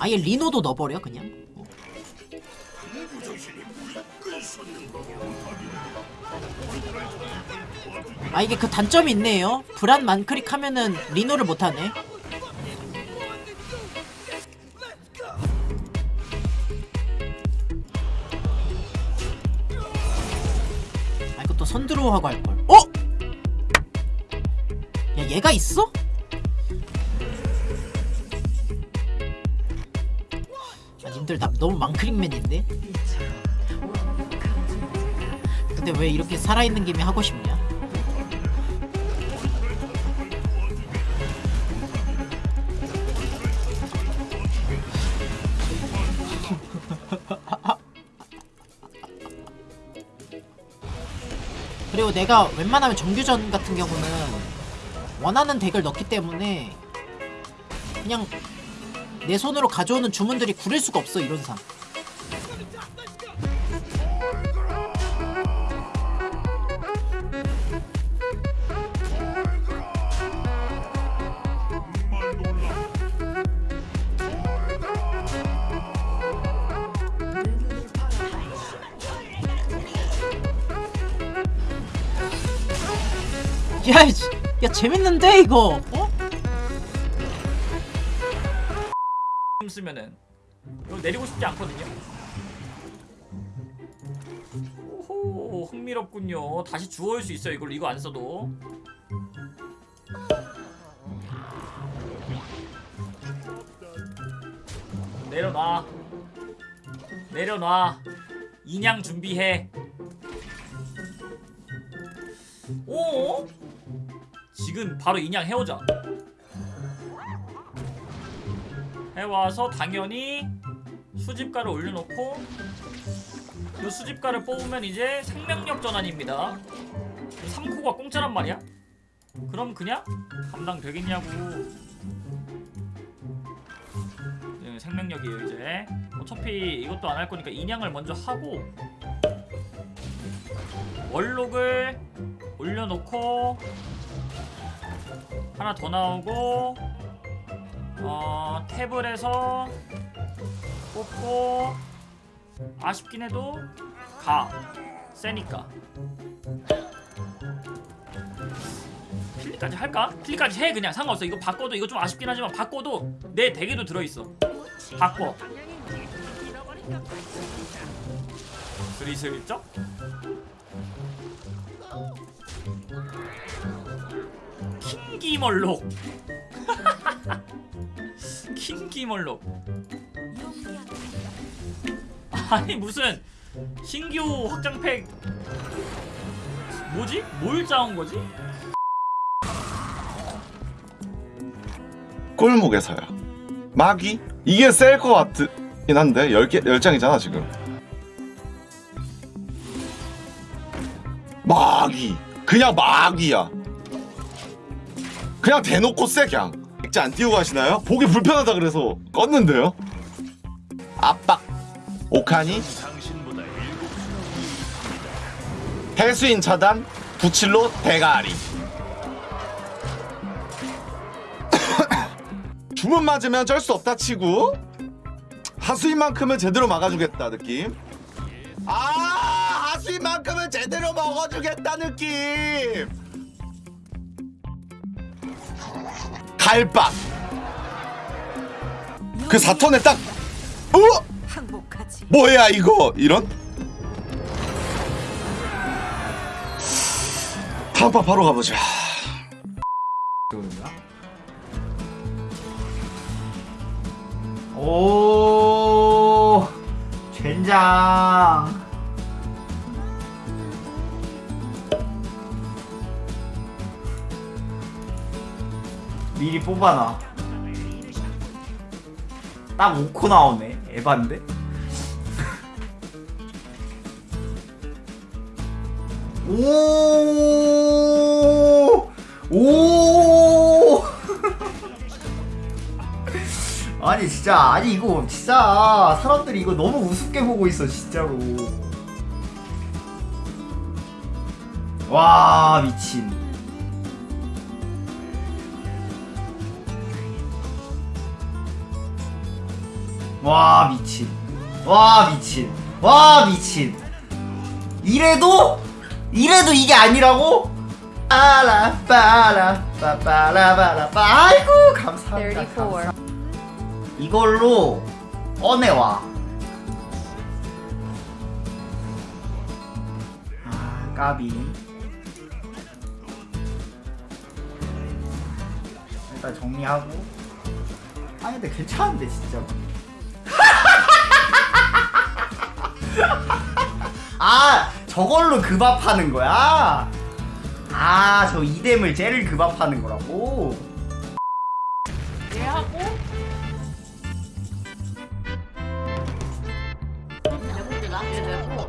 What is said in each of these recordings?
아예 리노도 넣어버려 그냥 어. 아 이게 그 단점이 있네요 브란 만크릭 하면은 리노를 못하네 아또 선드로우하고 할걸 어? 야 얘가 있어? 아 님들 나 너무 망크릭맨인데? 근데 왜 이렇게 살아있는 김에 하고 싶냐? 그리고 내가 웬만하면 정규전 같은 경우는 원하는 덱을 넣기 때문에 그냥 내 손으로 가져오는 주문들이 구릴 수가 없어 이론상 야, 이 씨, 야 재밌는데 이거 흥미롭군요. 다시 주워올 수 있어요. 이걸 이거 안 써도. 내려놔. 내려놔. 인양 준비해. 오? 지금 바로 인양 해오자. 해와서 당연히 수집가를 올려놓고 그 수집가를 뽑으면 이제 생명력 전환입니다. 3코가 공짜란 말이야? 그럼 그냥 감당 되겠냐고. 네, 생명력이에요 이제. 어차피 이것도 안 할 거니까 인양을 먼저 하고 월록을 올려놓고 하나 더 나오고 어 탭을 해서 뽑고 아쉽긴 해도 가. 세니까. 필리까지 할까? 필리까지 해 그냥. 상관없어. 이거 바꿔도 이거 좀 아쉽긴 하지만 바꿔도 내 덱에도 들어있어. 바꿔. 슬슬쩍 킹기멀록. 킹기멀록 아니 무슨 신규 확장팩 뭐지? 뭘 짜온 거지? 꼴목에서야 마귀? 이게 셀 것 같긴 한데 10개, 10장이잖아 지금 마귀 그냥 마귀야 그냥 대놓고 쎄 그냥 액자 안 띄우고 하시나요? 보기 불편하다 그래서 껐는데요 압박 오카니? 해수인 차단 부칠로 대가리. 주문 맞으면 쩔 수 없다 치고 하수인만큼은 제대로 막아주겠다 느낌. 아 하수인만큼은 제대로 먹어주겠다 느낌. 갈박 그 4턴에 딱 어? 항복하지. 뭐야 이거? 이런? 다음 판 바로 가보자. 오 젠장. 미리 뽑아놔 딱 5코 나오네 에반데 오! 오! 아니 진짜 아니 이거 진짜 사람들이 이거 너무 우습게 보고 있어 진짜로 와 미친 와 미친. 와 미친. 와 미친. 이래도 이래도 이게 아니라고? 빠라 빠라 빠빠라 빠라 아이고 감사합니다 34. 감사. 이걸로 꺼내와. 아 까비. 일단 정리하고. 아니 근데 괜찮은데 진짜 아 저걸로 급압하는 거야? 아 저 이뎀을 쟤를 급압하는 거라고? 얘 하고? 내공주다 얘 내고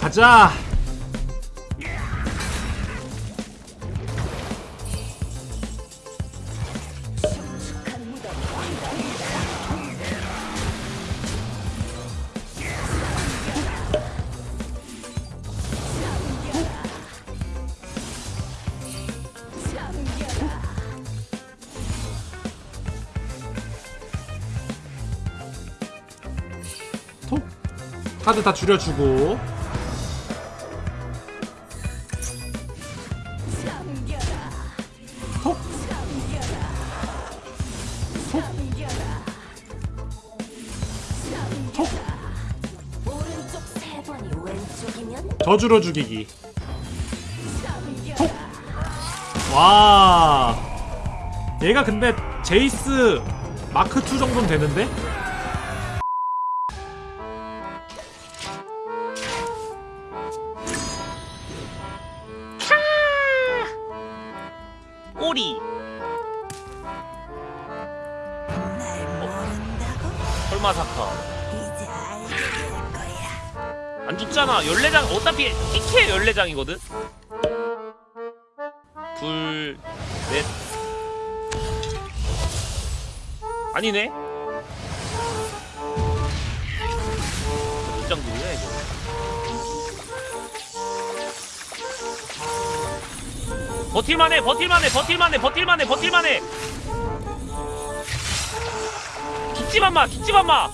가자. 톡. 카드 다 줄여주고. 저주로 죽이기. 톡. 와. 얘가 근데 제이스 마크 2 정도는 되는데? TK 14장이거든. 둘, 넷. 아니네. 몇장 누구야 이거? 버틸만해, 버틸만해, 버틸만해, 버틸만해, 버틸만해. 죽지만 마, 죽지만 마.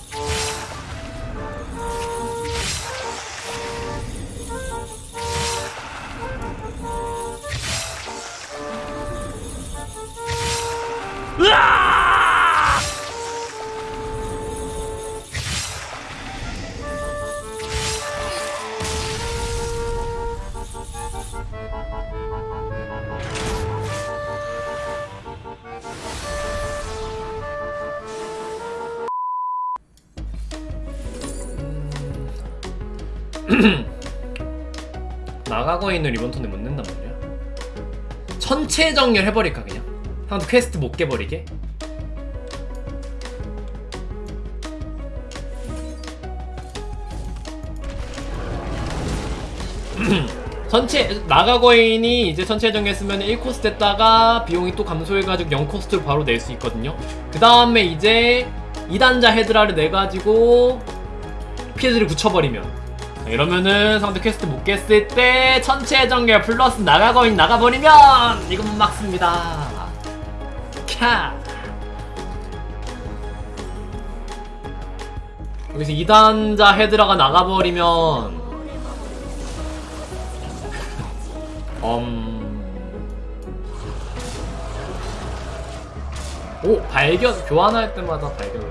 나가고 있는 리본턴데 못 낸단 말이야. 천체 정렬 해버릴까 그냥 상대 퀘스트 못 깨버리게. 전체 나가거인이 이제 전체 정했으면 1코스트 됐다가 비용이 또 감소해가지고 0코스트로 바로 낼 수 있거든요. 그 다음에 이제 2단자 히드라를 내가지고 피해들을 붙여버리면. 자, 이러면은 상대 퀘스트 못 깼을 때 천체 정렬 플러스 나가거인 나가버리면 이건 못 막습니다 캬 여기서 2단자 헤드라가 나가버리면. 음... 오 발견 교환할 때마다 발견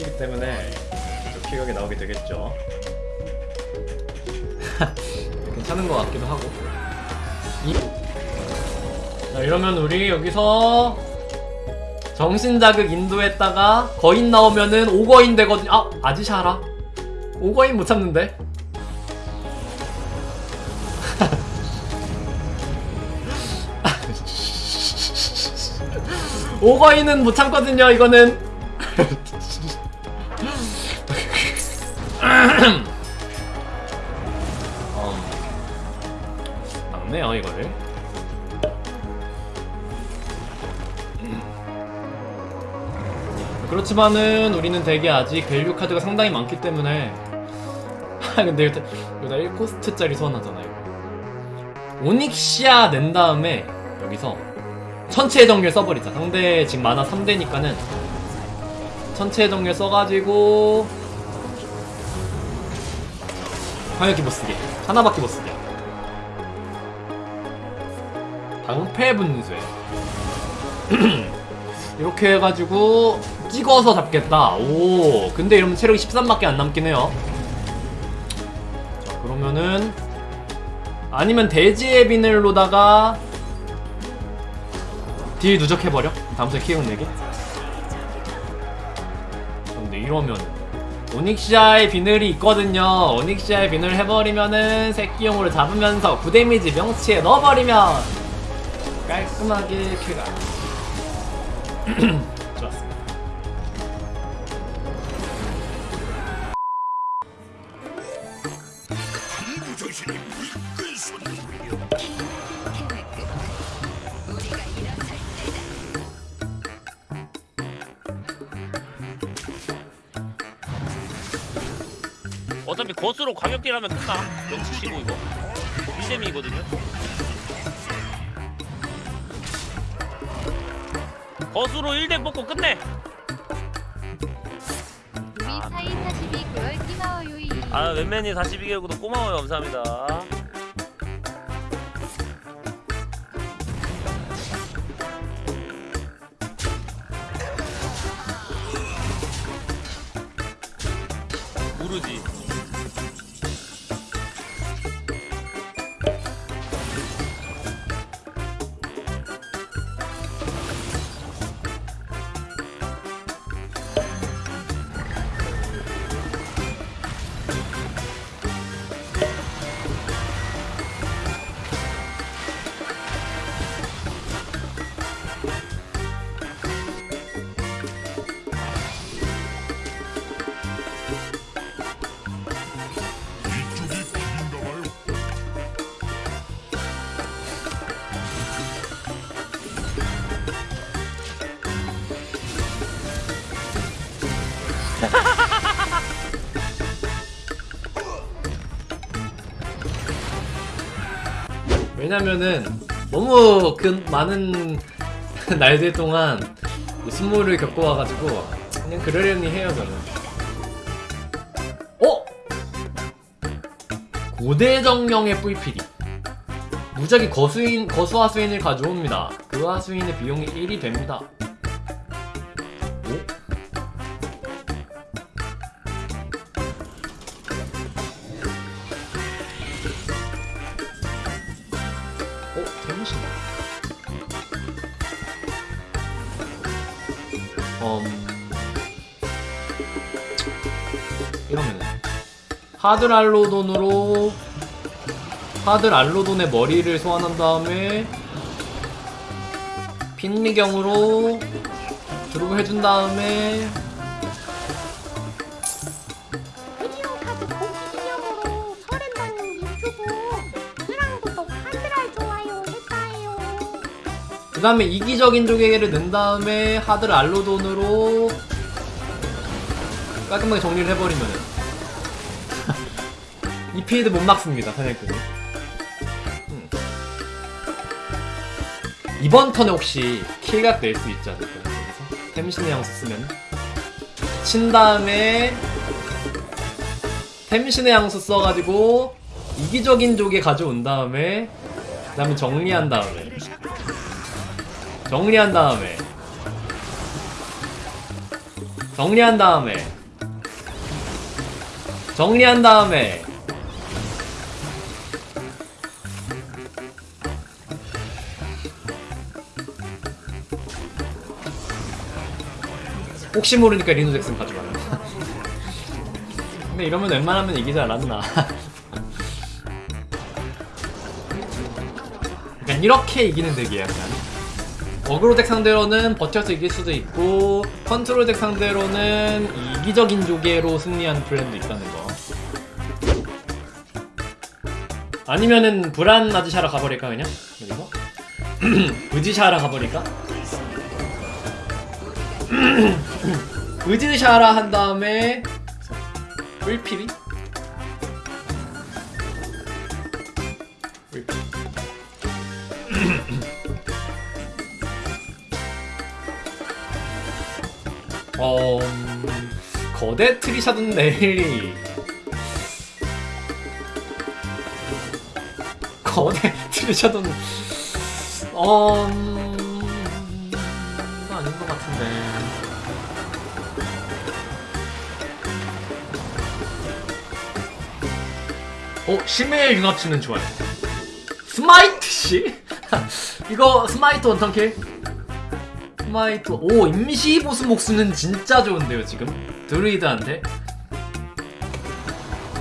이기 때문에 좀 피격이 나오게 되겠죠. 괜찮은 것 같기도 하고. 이... 자 이러면 우리 여기서 정신자극 인도했다가 거인 나오면은 오거인 되거든. 아 아지샤라. 오거인 못 참는데? 오거인은 못 참거든요 이거는 그렇지만은 우리는 되게 아직 value 카드가 상당히 많기 때문에. 아 근데 이거 다- 이거 다 1코스트짜리 소환하잖아 이거 오닉시아 낸 다음에 여기서 천체 정렬 써버리자. 상대 지금 마나 3대니까는 천체 정렬 써가지고 광역기 못쓰게. 하나밖에 못쓰게. 방패 분쇄. 이렇게 해가지고 찍어서 잡겠다 오 근데 이러면 체력이 13밖에 안 남긴 해요 자 그러면은 아니면 대지의 비늘로다가 딜 누적해버려? 다음 턴 키운 내기? 근데 이러면 오닉시아의 비늘이 있거든요 오닉시아의 비늘 해버리면은 새끼용으로 잡으면서 9데미지 명치에 넣어버리면 깔끔하게 킬가 거스로 광역딜 하면 끝나 영치 치고 이거. 일dem이거든요. 거스로 1대 뽑고 끝내. 우리 사이 42개월 끼나워요이. 아 웬맨이 42개월 구독 고마워요. 감사합니다 왜냐면은 너무 그 많은 날들 동안 순모를 겪어와가지고 그냥 그러려니 해요 저는. 어? 고대정령의 뿔피리 무작위 거수인, 거수하수인을 가져옵니다. 그 하수인의 비용이 1이 됩니다 하들 알로돈으로 하들 알로돈의 머리를 소환한 다음에 핀리경으로 드로그 해준 다음에. 그 다음에 이기적인 조개를 낸 다음에 하들 알로돈으로 깔끔하게 정리를 해버리면 은이 필드 못 막습니다 사냥꾼이. 음. 이번 턴에 혹시 킬각 낼 수 있지 않을까요? 여기서 템신의 양수 쓰면. 친 다음에 템신의 양수 써가지고 이기적인 조개 가져온 다음에 그 다음에 정리한 다음에. 정리한 다음에. 정리한 다음에. 정리한 다음에 혹시 모르니까 리노 잭슨 가져와요. 근데 이러면 웬만하면 이기지 않았나. 약간 이렇게 이기는 덱이에요 약간. 어그로 deck 상대로는 버텨서 이길 수도 있고 컨트롤 deck 상대로는 이기적인 조개로 승리하는 플랜도 있다는 거. 아니면은 브란 아즈샤라 가버릴까 그냥? 그리고? 아즈샤라 가버릴까? 아즈샤라 한 다음에? 뿔피리 어... 음, 거대 트리샤든 넬리 거대 트리샤든 어... 어? 심해의 융합치는 좋아요 스마이트 씨? 이거 스마이트 원턴킬? 스마이트 오 임시 보스 목수는 진짜 좋은데요 지금 드루이드한테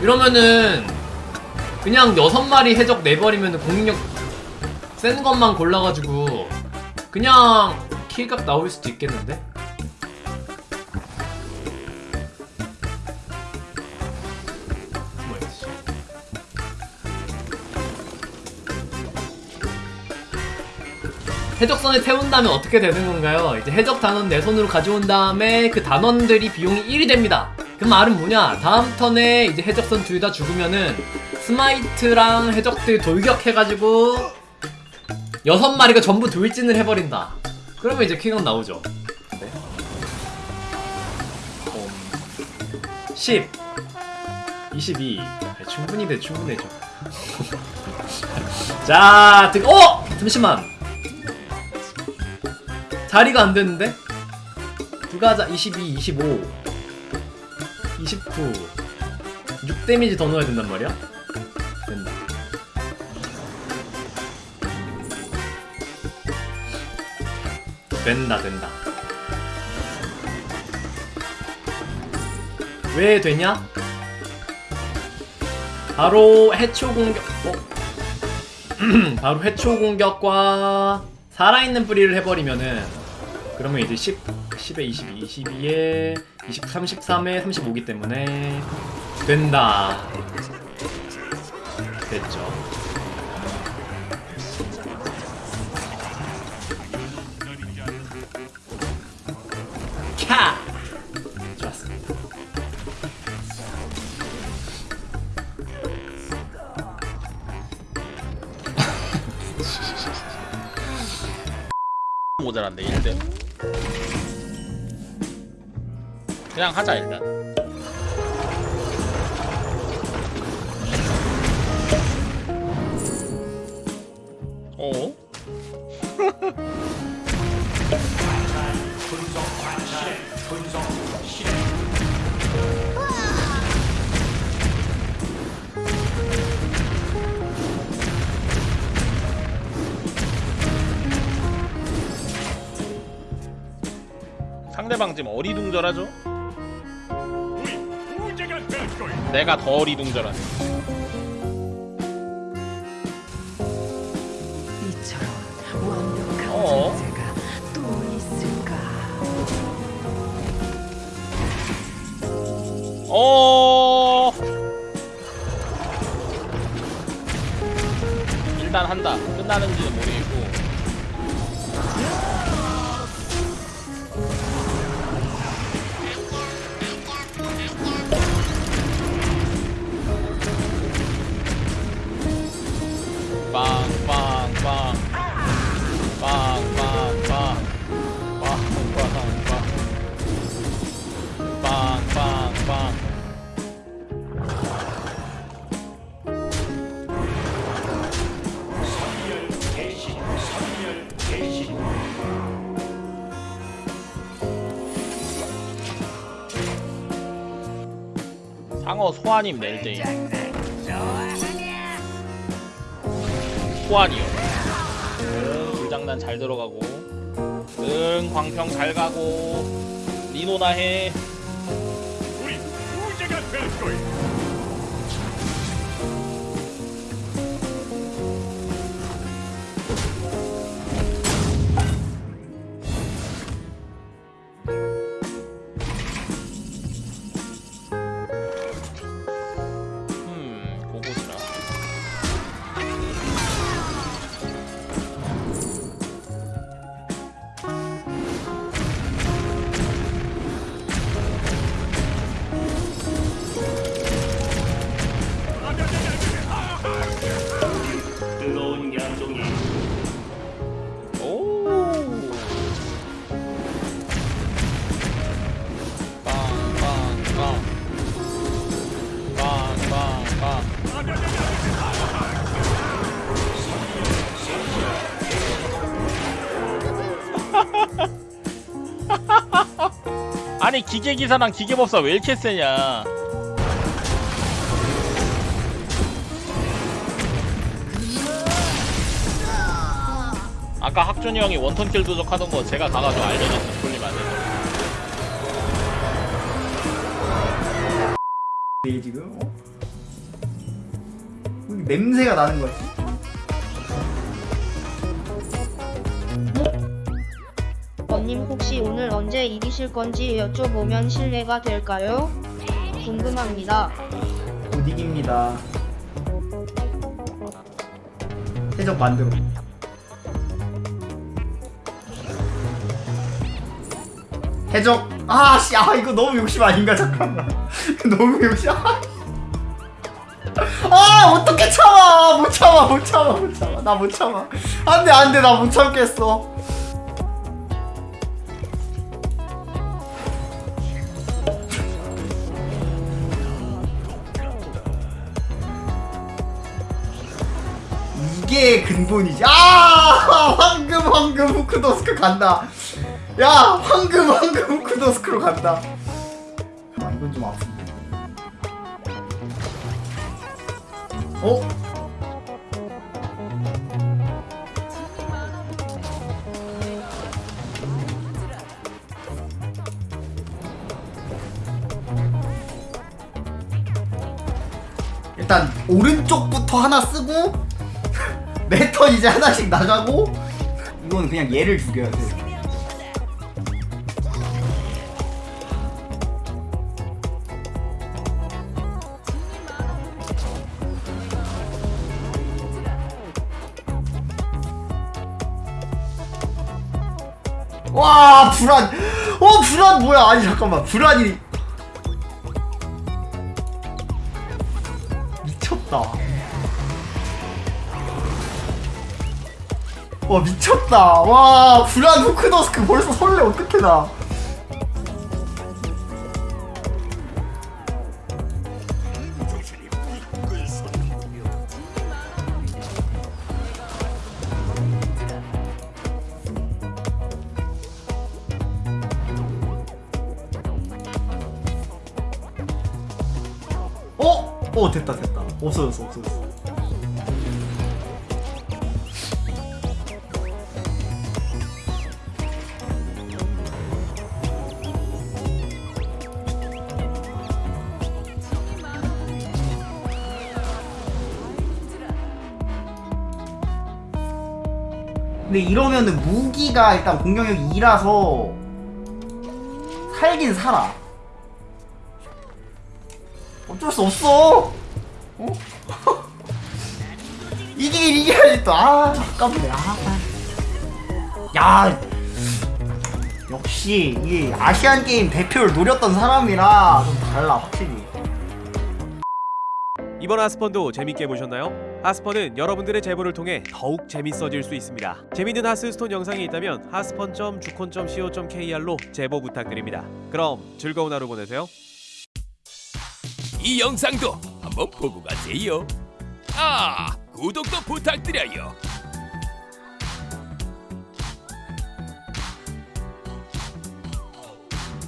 이러면은 그냥 여섯 마리 해적 내버리면 공격력 센 것만 골라가지고 그냥 킬각 나올 수도 있겠는데? 해적선에 태운 다음에 어떻게 되는 건가요? 이제 해적 단원 내 손으로 가져온 다음에 그 단원들이 비용이 1이 됩니다. 그 말은 뭐냐? 다음 턴에 이제 해적선 둘 다 죽으면은 스마이트랑 해적들 돌격해가지고 여섯 마리가 전부 돌진을 해버린다. 그러면 이제 킬은 나오죠. 네. 음, 10 22 아, 충분히 돼 충분하죠. 자, 등, 어! 잠시만. 자리가 안 되는데? 두가자 22, 25, 29, 6 데미지 더 넣어야 된단 말이야? 된다. 된다, 된다. 왜 되냐? 바로 해초 공격, 어? 바로 해초 공격과 살아있는 뿌리를 해버리면은 그러면 이제 10, 10에 22, 22에 29, 33에 35기 때문에 된다. 됐죠. 캬! 좋았습니다. 모자란데 1대 그냥 하자 일단 어? 상대방 지금 어리둥절하죠? 내가 더 리둥절하네. 이처럼 완벽한 어? 존재가 또 있을까? 어. 일단 한다. 끝나는지는 모르겠고. 상어 소환임 낼때 소환이요. 응 불장난 잘 들어가고. 응 광평 잘 가고. 리노나 해. 음, 기계기사랑 기계법사 왜 이렇게 세냐 아까 학준이 형이 원턴킬 도적하던 거 제가 가가지고 알려줬음 돌리면 안 되죠 이 지금 어? 왜 냄새가 나는 거지? 원님 혹시 오늘 언제 이기실 건지 여쭤보면 실례가 될까요? 궁금합니다. 못 이깁니다. 해적 만들어. 해적 아씨 아 이거 너무 욕심 아닌가 잠깐만 너무 욕심 아, 아 어떻게 참아 못 참아 못 참아 못 참아 나 못 참아 안돼 안돼 나 못 참겠어 근본이지. 아 황금 황금 후크도스크 간다. 야 황금 황금 후크도스크로 간다. 아 이건 좀 아픈데. 어? 일단 오른쪽부터 하나 쓰고 매턴 이제 하나씩 나가고 이건 그냥 얘를 죽여야 돼. 와 불안. 어 불안 뭐야? 아니 잠깐만. 불안이 와 미쳤다. 와 불안 후크더스크. 벌써 설레 어떡해 나 근데 이러면은 무기가 일단 공격력 2라서 살긴 살아. 어쩔 수 없어. 어? 이기긴 이겨야지 또. 아, 아깝네. 아. 야. 역시 이 아시안 게임 대표를 노렸던 사람이라 좀 달라 확실히. 이번 하스펀도 재밌게 보셨나요? 하스펀은 여러분들의 제보를 통해 더욱 재밌어질 수 있습니다. 재밌는 하스스톤 영상이 있다면 하스펀.주콘.co.kr로 제보 부탁드립니다. 그럼 즐거운 하루 보내세요. 이 영상도 한번 보고 가세요. 아, 구독도 부탁드려요.